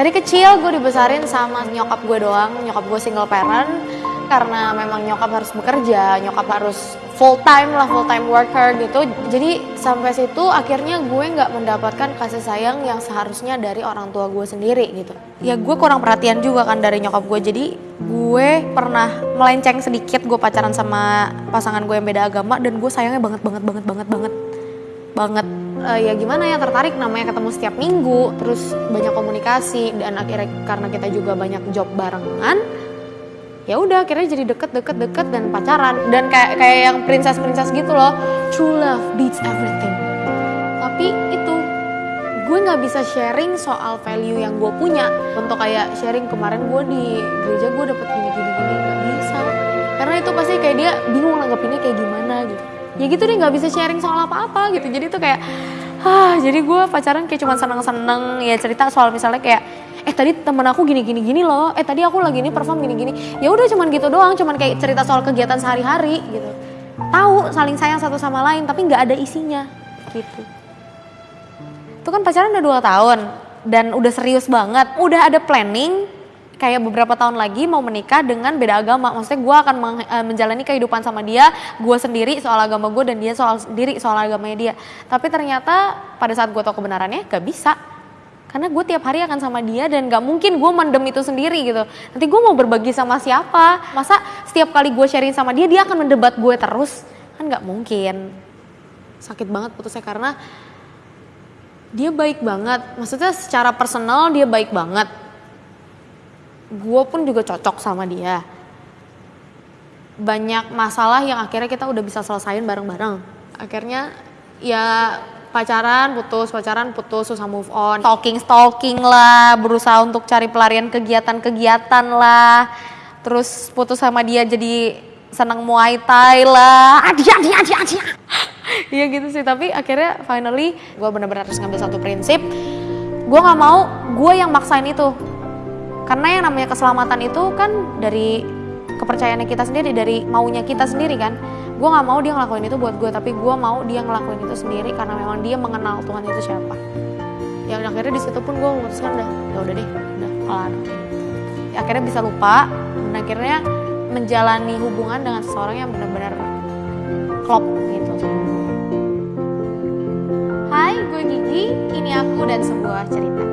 Dari kecil gue dibesarin sama nyokap gue doang, nyokap gue single parent. Karena memang nyokap harus bekerja, nyokap harus full time lah, full time worker gitu. Jadi sampai situ akhirnya gue nggak mendapatkan kasih sayang yang seharusnya dari orang tua gue sendiri gitu. Ya gue kurang perhatian juga kan dari nyokap gue, jadi gue pernah melenceng sedikit gue pacaran sama pasangan gue yang beda agama dan gue sayangnya banget banget banget banget banget. Banget uh, ya gimana ya tertarik namanya ketemu setiap minggu terus banyak komunikasi dan akhirnya karena kita juga banyak job barengan ya udah akhirnya jadi deket deket deket dan pacaran. Dan kayak kayak yang princess princess gitu loh true love beats everything. Tapi itu gue nggak bisa sharing soal value yang gue punya. Untuk kayak sharing kemarin gue di gereja gue dapet gini gini gini nggak bisa. Karena itu pasti kayak dia bingung nanggepinnya kayak gimana gitu ya gitu deh nggak bisa sharing soal apa-apa gitu. Jadi tuh kayak ah jadi gue pacaran kayak cuma seneng-seneng ya cerita soal misalnya kayak eh tadi temen aku gini gini gini loh eh tadi aku lagi ini perform gini gini ya udah cuman gitu doang cuman kayak cerita soal kegiatan sehari-hari gitu. Tahu saling sayang satu sama lain tapi nggak ada isinya gitu. Itu kan pacaran udah dua tahun dan udah serius banget. Udah ada planning kayak beberapa tahun lagi mau menikah dengan beda agama. Maksudnya gue akan eh, menjalani kehidupan sama dia, gue sendiri soal agama gue dan dia soal sendiri soal agamanya dia. Tapi ternyata pada saat gue tau kebenarannya gak bisa. Karena gue tiap hari akan sama dia dan gak mungkin gue mendem itu sendiri gitu. Nanti gue mau berbagi sama siapa? Masa setiap kali gue sharing sama dia, dia akan mendebat gue terus? Kan gak mungkin. Sakit banget putusnya karena dia baik banget. Maksudnya secara personal dia baik banget gue pun juga cocok sama dia. Banyak masalah yang akhirnya kita udah bisa selesain bareng-bareng. Akhirnya ya pacaran putus pacaran putus susah move on. Stalking stalking lah berusaha untuk cari pelarian kegiatan-kegiatan lah. Terus putus sama dia jadi senang muay thai lah. Adia adia adia adia Iya gitu sih tapi akhirnya finally gue benar-benar harus ngambil satu prinsip. Gue nggak mau gue yang maksain itu karena yang namanya keselamatan itu kan dari kepercayaannya kita sendiri, dari maunya kita sendiri kan. Gue gak mau dia ngelakuin itu buat gue, tapi gue mau dia ngelakuin itu sendiri karena memang dia mengenal Tuhan itu siapa. Ya akhirnya di situ pun gue memutuskan udah, ya udah deh, udah kelar. Ya, akhirnya bisa lupa, dan akhirnya menjalani hubungan dengan seseorang yang benar-benar klop gitu. Hai, gue Gigi, ini aku dan sebuah cerita.